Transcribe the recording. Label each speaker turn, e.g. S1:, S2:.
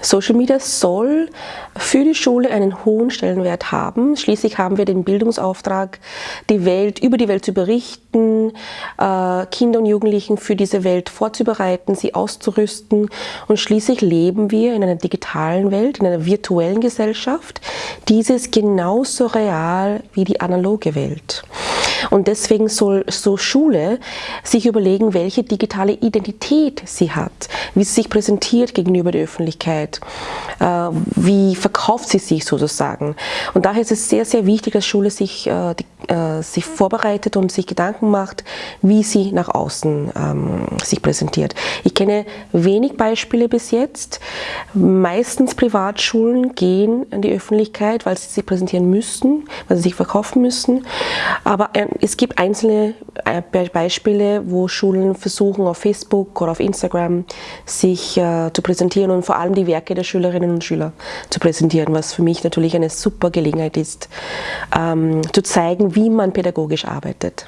S1: Social Media soll für die Schule einen hohen Stellenwert haben. Schließlich haben wir den Bildungsauftrag, die Welt, über die Welt zu berichten, äh, Kinder und Jugendlichen für diese Welt vorzubereiten, sie auszurüsten. Und schließlich leben wir in einer digitalen Welt, in einer virtuellen Gesellschaft. Dieses genauso real wie die analoge Welt. Und deswegen soll so Schule sich überlegen, welche digitale Identität sie hat, wie sie sich präsentiert gegenüber der Öffentlichkeit, äh, wie verkauft sie sich sozusagen. Und daher ist es sehr, sehr wichtig, dass Schule sich, äh, äh, sich vorbereitet und sich Gedanken macht, wie sie nach außen ähm, sich präsentiert. Ich kenne wenig Beispiele bis jetzt. Meistens Privatschulen gehen in die Öffentlichkeit, weil sie sich präsentieren müssen, weil sie sich verkaufen müssen. Aber es gibt einzelne Beispiele, wo Schulen versuchen, auf Facebook oder auf Instagram sich äh, zu präsentieren und vor allem die Werke der Schülerinnen und Schüler zu präsentieren, was für mich natürlich eine super Gelegenheit ist, ähm, zu zeigen, wie man pädagogisch arbeitet.